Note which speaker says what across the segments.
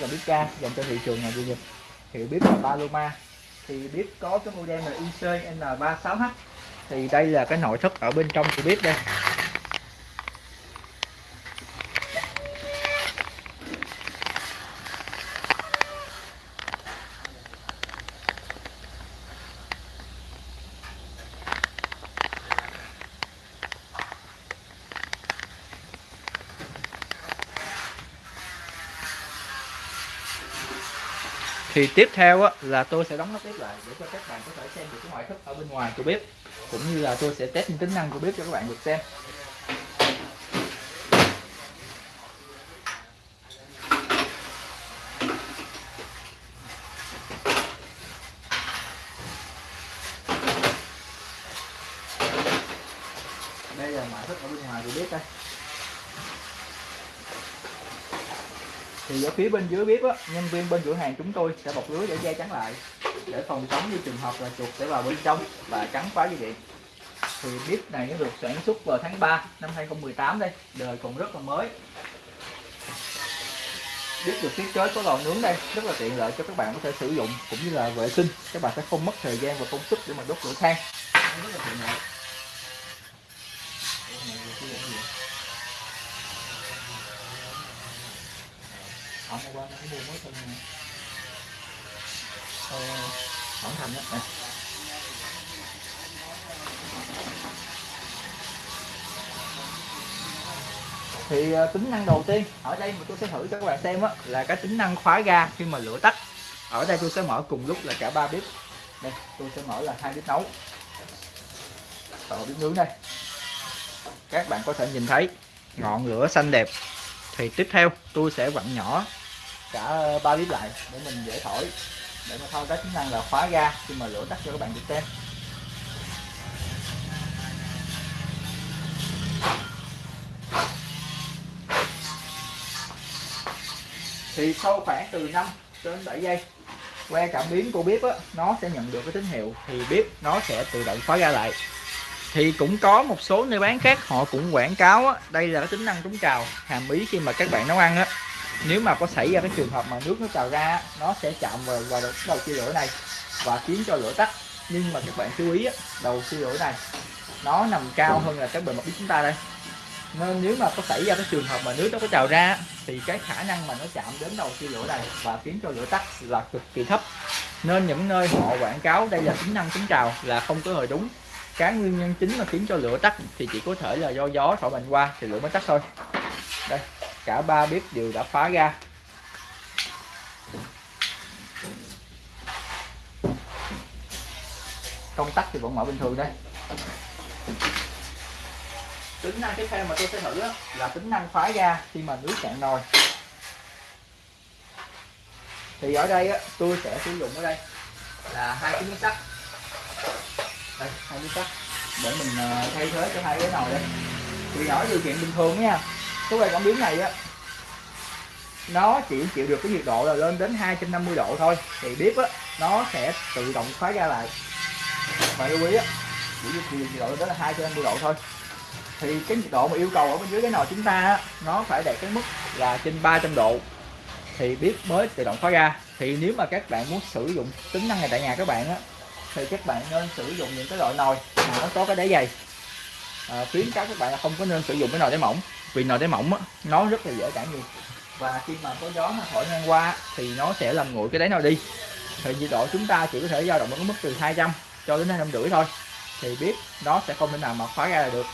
Speaker 1: dòng bếp ga dành cho thị trường là gì nhật hiệu bếp là Paloma. Thì bếp có cái model là IC N36H thì đây là cái nội thất ở bên trong của bếp đây. Thì tiếp theo á, là tôi sẽ đóng nó tiếp lại để cho các bạn có thể xem được cái ngoại thất ở bên ngoài của bếp cũng như là tôi sẽ test những tính năng của bếp cho các bạn được xem. Đây là ngoại thất ở bên ngoài của bếp đây. Thì ở phía bên dưới bếp á, nhân viên bên cửa hàng chúng tôi sẽ bọc lưới để che chắn lại, để phòng chống như trường hợp là chuột sẽ vào bên trong và cắn phá dây điện. Thì bếp này nó được sản xuất vào tháng 3 năm 2018 đây, đời còn rất là mới. Bếp được thiết kế có lò nướng đây, rất là tiện lợi cho các bạn có thể sử dụng, cũng như là vệ sinh. Các bạn sẽ không mất thời gian và công sức để mà đốt lửa than. Rất là tiện lợi. Ông qua nó mua mới xong ờ, ổng thành đó nè thì ờ, tính năng đầu tiên ở đây mà tôi sẽ thử cho các bạn xem á là cái tính năng khóa ga khi mà lửa tắt. Ở đây tôi sẽ mở cùng lúc là cả ba bếp. Đây tôi sẽ mở là hai bếp nấu. Và bếp nướng đây. Các bạn có thể nhìn thấy ngọn lửa xanh đẹp thì tiếp theo tôi sẽ vặn nhỏ cả ba bếp lại để mình dễ thổi. Để mà thao tác chức năng là khóa ga khi mà lửa tắt cho các bạn được xem. Thì sau khoảng từ 5 đến 7 giây que cảm biến của bếp á, nó sẽ nhận được cái tín hiệu thì bếp nó sẽ tự động khóa ga lại thì cũng có một số nơi bán khác họ cũng quảng cáo á, đây là cái tính năng chống trào hàm ý khi mà các bạn nấu ăn á. Nếu mà có xảy ra cái trường hợp mà nước nó trào ra nó sẽ chạm vào, vào đầu chia lửa này và khiến cho lửa tắt. Nhưng mà các bạn chú ý á, đầu chia lửa này nó nằm cao hơn là cái bề mặt bếp chúng ta đây. Nên nếu mà có xảy ra cái trường hợp mà nước nó có trào ra thì cái khả năng mà nó chạm đến đầu chia lửa này và khiến cho lửa tắt là cực kỳ thấp. Nên những nơi họ quảng cáo đây là tính năng chống trào là không có hề đúng cái nguyên nhân chính mà khiến cho lửa tắt thì chỉ có thể là do gió thổi mạnh qua thì lửa mới tắt thôi. Đây, cả ba bếp đều đã phá ra. Công tắc thì vẫn mở bình thường đây. Tính năng tiếp theo mà tôi sẽ thử là tính năng phá ra khi mà nước cạn nồi. Thì ở đây tôi sẽ sử dụng ở đây là hai cái miếng sắt đây hai miếng sắt để mình ờ, thay thế cho hai cái nồi đây? Thì ở điều kiện bình thường nha. Cái quay cảm biến này á. Nó chỉ chịu được cái nhiệt độ là lên đến 250 độ thôi. Thì bếp á nó sẽ tự động khóa ra lại. Và lưu ý á chỉ chịu nhiệt độ lên đến là 250 độ thôi. Thì cái nhiệt độ mà yêu cầu ở bên dưới cái nồi chúng ta á, nó phải đạt cái mức là trên 300 độ. Thì bếp mới tự động khóa ra. Thì nếu mà các bạn muốn sử dụng tính năng này tại nhà các bạn á thì các bạn nên sử dụng những cái loại nồi mà nó có cái đáy dày. À, khuyến cáo các bạn là không có nên sử dụng cái nồi đáy mỏng vì nồi đáy mỏng á, nó rất là dễ cản nhiệt. Và khi mà có gió nó thổi ngang qua thì nó sẽ làm nguội cái đáy nồi đi. Thì nhiệt độ chúng ta chỉ có thể dao động ở mức từ 200 cho đến 200 rưỡi thôi. Thì biết nó sẽ không thể nào mà khóa ra là được.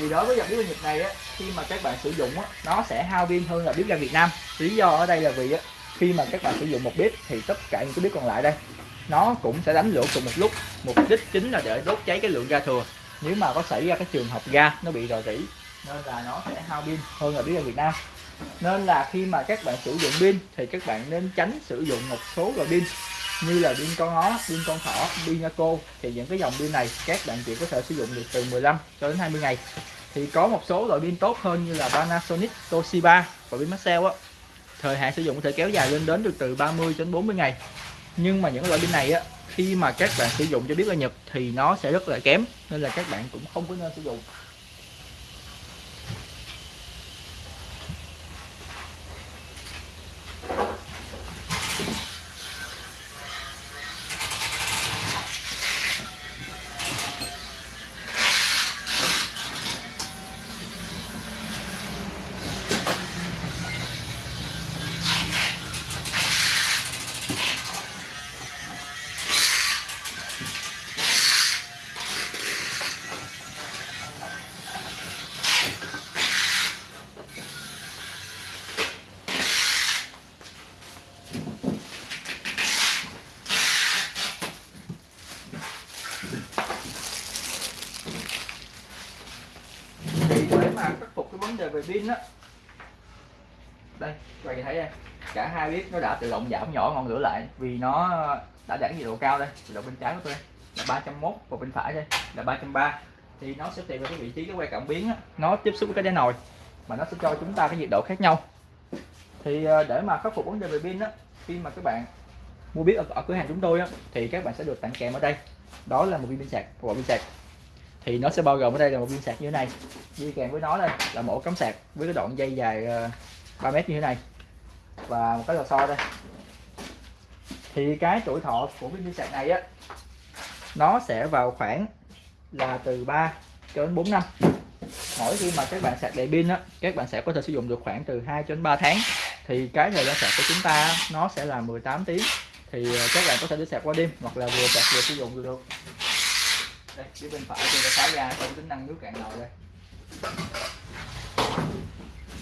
Speaker 1: Thì đối với dòng bếp ga Nhật này á, khi mà các bạn sử dụng á, nó sẽ hao pin hơn là bếp ga Việt Nam. Lý do ở đây là vì á, khi mà các bạn sử dụng một bếp thì tất cả những cái bếp còn lại đây, nó cũng sẽ đánh lửa cùng một lúc. Mục đích chính là để đốt cháy cái lượng ga thừa. Nếu mà có xảy ra cái trường hợp ga nó bị rò rỉ, nên là nó sẽ hao pin hơn là bếp ga Việt Nam. Nên là khi mà các bạn sử dụng pin thì các bạn nên tránh sử dụng một số loại pin như là pin con ó, pin con thỏ, pin cô thì những cái dòng pin này các bạn chỉ có thể sử dụng được từ 15 cho đến 20 ngày. Thì có một số loại pin tốt hơn như là Panasonic, Toshiba và pin Maxell á. Thời hạn sử dụng có thể kéo dài lên đến được từ 30 đến 40 ngày. Nhưng mà những loại pin này á khi mà các bạn sử dụng cho biết là Nhật thì nó sẽ rất là kém nên là các bạn cũng không có nên sử dụng thì để mà khắc phục cái vấn đề về pin á đây các bạn nhìn thấy đây. Cả hai bếp nó đã tự động giảm nhỏ ngọn lửa lại vì nó đã đạt nhiệt độ cao đây. Nhiệt độ bên trái của tôi đây là 301 và bên phải đây là 330 thì nó sẽ tùy vào cái vị trí cái que cảm biến á, nó tiếp xúc với cái đáy nồi mà nó sẽ cho chúng ta cái nhiệt độ khác nhau. Thì à, để mà khắc phục vấn đề về pin á khi mà các bạn mua biết ở, ở cửa hàng chúng tôi á thì các bạn sẽ được tặng kèm ở đây. Đó là một viên pin sạc một pin sạc thì nó sẽ bao gồm ở đây là một viên sạc như thế này. Đi kèm với nó đây là một cắm sạc với cái đoạn dây dài ờ, 3 mét như thế này. Và một cái lò xo đây. Thì cái tuổi thọ của viên sạc này á, nó sẽ vào khoảng là từ 3 cho đến 4 năm. Mỗi khi mà các bạn sạc đầy pin á, các bạn sẽ có thể sử dụng được khoảng từ 2 cho đến 3 tháng. Thì cái thời gian sạc của chúng ta nó sẽ là 18 tiếng. Thì ờ, các bạn có thể đi sạc qua đêm hoặc là vừa sạc vừa sử dụng được đây phía bên phải tôi đã tháo ra trong tính năng nước cạn nồi đây.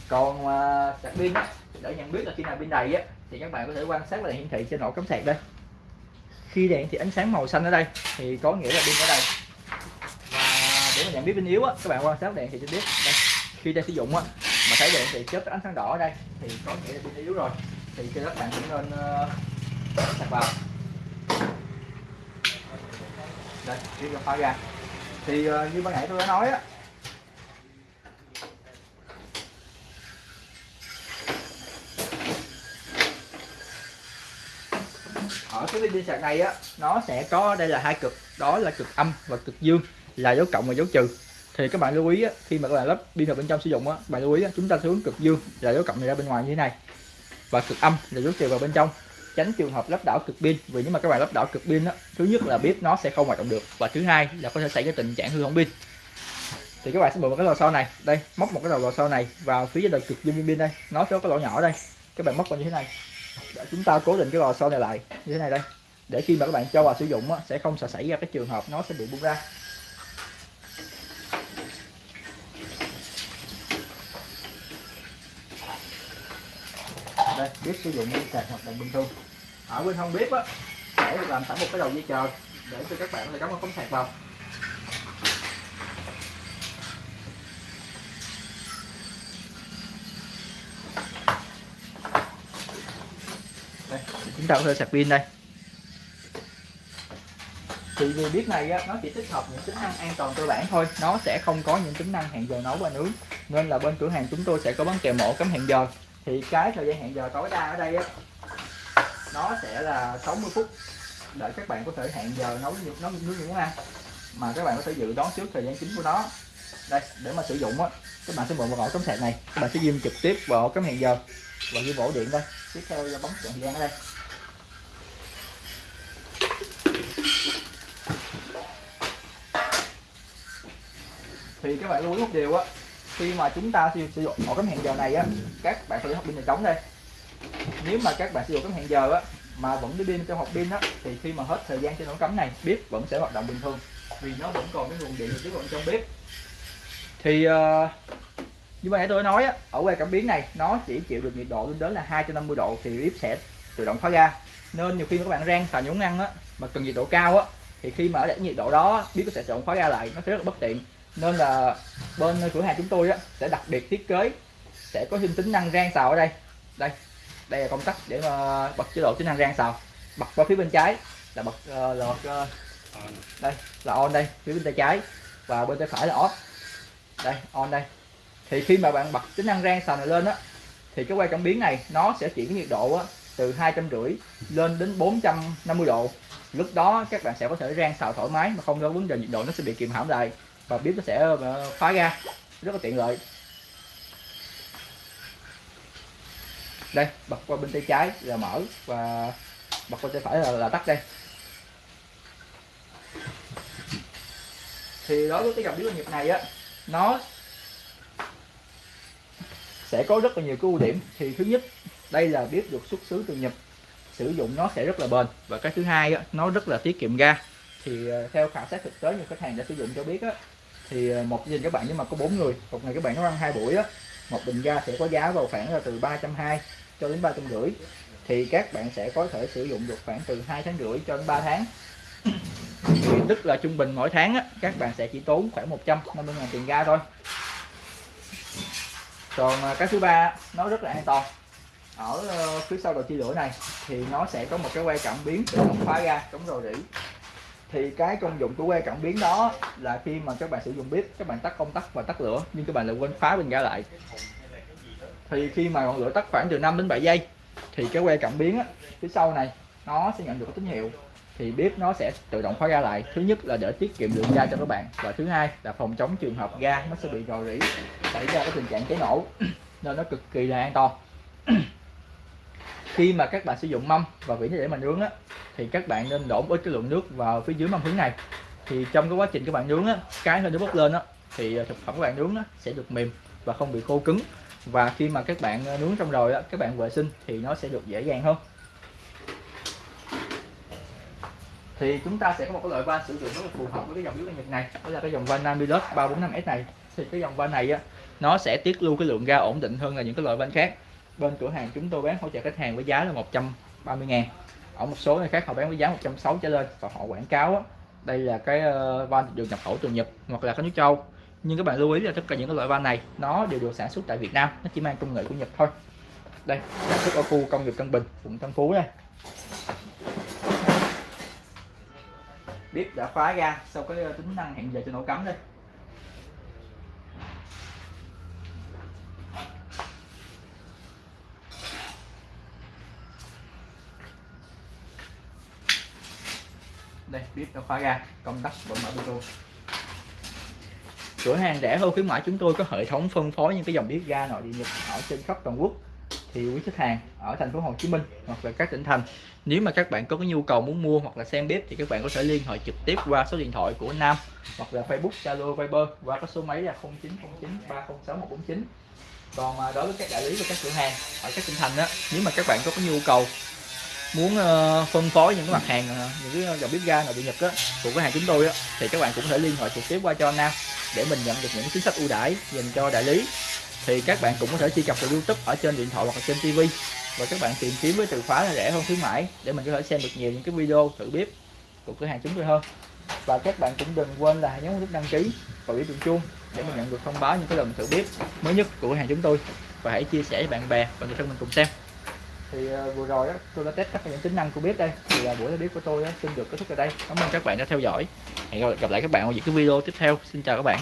Speaker 1: Còn à, uh, sạc pin á để nhận biết là khi nào pin đầy á thì các bạn có thể quan sát là hiển thị trên ổ cắm sạc đây. Khi đèn thì ánh sáng màu xanh ở đây thì có nghĩa là pin ở đây. Và để mà nhận biết pin yếu á các bạn quan sát đèn thì sẽ biết đây khi đang sử dụng á mà thấy đèn thì chớp ánh sáng đỏ ở đây thì có nghĩa là pin yếu rồi. Thì các bạn cũng nên uh, sạc vào đây tiếp cho khóa ra. Thì uh, như ban nãy tôi đã nói á ở cái pin sạc này á nó sẽ có đây là hai cực đó là cực âm và cực dương là dấu cộng và dấu trừ. Thì các bạn lưu ý á, khi mà các bạn lắp pin vào bên trong sử dụng á bạn lưu ý á, chúng ta sẽ hướng cực dương là dấu cộng này ra bên ngoài như thế này và cực âm là dấu trừ vào bên trong tránh trường hợp lắp đảo cực pin. Vì nếu mà các bạn lắp đảo cực pin đó thứ nhất là bếp nó sẽ không hoạt động được và thứ hai là có thể xảy ra tình trạng hư hỏng pin. Thì các bạn sẽ mở một cái lò xo này đây móc một cái đầu lò xo này vào phía đầu cực dương pin đây nó sẽ có cái lỗ nhỏ đây. Các bạn móc vào như thế này. Để chúng ta cố định cái lò xo này lại như thế này đây. Để khi mà các bạn cho vào sử dụng á, sẽ không sợ xảy ra cái trường hợp nó sẽ bị bung ra. Đây bếp sử dụng dây sạc hoạt động bình thường. Ở bên hông bếp á sẽ được làm sẵn một cái đầu dây chờ. Để cho các bạn có thể cắm một cắm sạc vào. Đây chúng ta có thể sạc pin đây. Thì vì biết này á, nó chỉ tích hợp những tính năng an toàn cơ bản thôi. Nó sẽ không có những tính năng hẹn giờ nấu và nướng. Nên là bên cửa hàng chúng tôi sẽ có bán kèm mổ cắm hẹn giờ thì cái thời gian hẹn giờ tối đa ở đây á, nó sẽ là 60 phút. Để các bạn có thể hẹn giờ nấu những nấu nướng những món ăn mà các bạn có thể dự đoán trước thời gian chính của nó. Đây, để mà sử dụng á, các bạn sẽ mượn vào ổ cắm sạc này. Các bạn sẽ ghim trực tiếp vào ổ cắm hẹn giờ và ghim ổ điện đây. Tiếp theo bấm chọn thời gian ở đây. Thì các bạn lưu ý một điều á khi mà chúng ta sử dụng ổ cắm hẹn giờ này á các bạn phải học pin này trống đây. Nếu mà các bạn sử dụng cắm hẹn giờ á mà vẫn đi pin trong hộp pin á thì khi mà hết thời gian trên ổ cắm này bếp vẫn sẽ hoạt động bình thường. Vì nó vẫn còn cái nguồn điện trực tiếp vào trong bếp. Thì uh, như vậy tôi nói á ở que cảm biến này nó chỉ chịu được nhiệt độ lên đến là 250 độ thì bếp sẽ tự động khóa ra. Nên nhiều khi các bạn rang xào nhúng ăn á mà cần nhiệt độ cao á thì khi mà ở để nhiệt độ đó bếp sẽ tự động khóa ra lại nó sẽ rất là bất tiện nên là bên cửa hàng chúng tôi á sẽ đặc biệt thiết kế sẽ có thêm tính năng rang xào ở đây. Đây đây là công tắc để mà bật chế độ tính năng rang xào. Bật qua phía bên trái là bật ờ, uh, là bật uh, ờ, đây là on đây phía bên tay trái và bên tay phải là off. Đây on đây. Thì khi mà bạn bật tính năng rang xào này lên á thì cái que cảm biến này nó sẽ chuyển nhiệt độ á, từ hai trăm rưỡi lên đến 450 độ. Lúc đó các bạn sẽ có thể rang xào thoải mái mà không có vấn đề nhiệt độ nó sẽ bị kìm hãm lại và bếp nó sẽ ờ, khóa ra. Rất là tiện lợi. Đây bật qua bên tay trái là mở và bật qua tay phải là, là tắt đây. Thì đối với cái dòng bếp nhật này á nó sẽ có rất là nhiều cái ưu điểm. Thì thứ nhất đây là bếp được xuất xứ từ Nhật. Sử dụng nó sẽ rất là bền. Và cái thứ hai á, nó rất là tiết kiệm ga. Thì ờ, theo khảo sát thực tế như khách hàng đã sử dụng cho biết á, thì ờ, một gia đình các bạn nếu mà có bốn người một ngày các bạn nó ăn hai buổi á, một bình ga sẽ có giá vào khoảng là từ 320 cho đến ba trăm rưỡi thì các bạn sẽ có thể sử dụng được khoảng từ hai tháng rưỡi cho đến 3 tháng. Thì tức là trung bình mỗi tháng á, các bạn sẽ chỉ tốn khoảng 150 ngàn tiền ga thôi. Còn ờ, cái thứ ba nó rất là an toàn. Ở ờ, phía sau đầu chia lửa này thì nó sẽ có một cái que cảm biến tự động khóa ga chống rò rỉ thì cái công dụng của que cảm biến đó là khi mà các bạn sử dụng bếp các bạn tắt công tắc và tắt lửa nhưng các bạn lại quên khóa bình ga lại. Thì khi mà ngọn lửa tắt khoảng từ 5 đến 7 giây thì cái que cảm biến á, phía sau này nó sẽ nhận được tín hiệu. Thì bếp nó sẽ tự động khóa ga lại. Thứ nhất là để tiết kiệm lượng ga cho các bạn và thứ hai là phòng chống trường hợp ga nó sẽ bị rò rỉ xảy ra cái tình trạng cháy nổ. Nên nó cực kỳ là an toàn. khi mà các bạn sử dụng mâm và vỉ để mà nướng á thì các bạn nên đổ ít cái lượng nước vào phía dưới mâm hướng này. Thì trong cái quá trình các bạn nướng á cái hơi nước bốc lên á thì ờ, thực phẩm các bạn nướng á, sẽ được mềm và không bị khô cứng. Và khi mà các bạn ờ, nướng xong rồi á các bạn vệ sinh thì nó sẽ được dễ dàng hơn. Thì chúng ta sẽ có một cái loại van sử dụng rất là phù hợp với cái dòng nước Nhật này. Đó là cái dòng van Namilus 345S này. Thì cái dòng van này á nó sẽ tiết lưu cái lượng ga ổn định hơn là những cái loại van khác bên cửa hàng chúng tôi bán hỗ trợ khách hàng với giá là 130 ngàn. Ở một số nơi khác họ bán với giá 160 trở lên và họ quảng cáo á, đây là cái ờ, van được nhập khẩu từ Nhật hoặc là các nước châu. Nhưng các bạn lưu ý là tất cả những cái loại van này nó đều được sản xuất tại Việt Nam nó chỉ mang công nghệ của Nhật thôi. Đây sản xuất ở khu công nghiệp Tân Bình quận Tân Phú đây. Bếp đã khóa ra sau cái ờ, tính năng hẹn giờ cho nổ cắm đây. Đây bếp đã khóa ra công tắc vẫn mở bluetooth cửa hàng rẻ hơn khuyến mãi chúng tôi có hệ thống phân phối những cái dòng bếp ga nội địa nhật ở trên khắp toàn quốc. Thì quý khách hàng ở thành phố Hồ Chí Minh hoặc là các tỉnh thành nếu mà các bạn có cái nhu cầu muốn mua hoặc là xem bếp thì các bạn có thể liên hệ trực tiếp qua số điện thoại của Nam hoặc là Facebook, Zalo, Viber qua cái số máy là 0909 306 149 còn à, đối với các đại lý và các cửa hàng ở các tỉnh thành đó nếu mà các bạn có cái nhu cầu muốn ờ, phân phối những cái mặt hàng ờ, những cái dòng bếp ga nội địa nhật đó, của cửa hàng chúng tôi á thì các bạn cũng có thể liên hệ trực tiếp qua cho Nam để mình nhận được những chính sách ưu đãi dành cho đại lý. Thì các bạn cũng có thể truy cập vào YouTube ở trên điện thoại hoặc là trên TV và các bạn tìm kiếm với từ khóa là rẻ hơn khuyến mãi để mình có thể xem được nhiều những cái video thử bếp của cửa hàng chúng tôi hơn. Và các bạn cũng đừng quên là nhấn nút đăng ký và biểu tượng chuông để mình nhận được thông báo những cái lần thử bếp mới nhất của cửa hàng chúng tôi. Và hãy chia sẻ với bạn bè và người thân mình cùng xem thì ờ, vừa rồi đó tôi đã test các những tính năng của bếp đây. Thì ờ, buổi bếp của tôi đó, xin được kết thúc ở đây. Cảm ơn các bạn đã theo dõi. Hẹn gặp lại các bạn ở những cái video tiếp theo. Xin chào các bạn.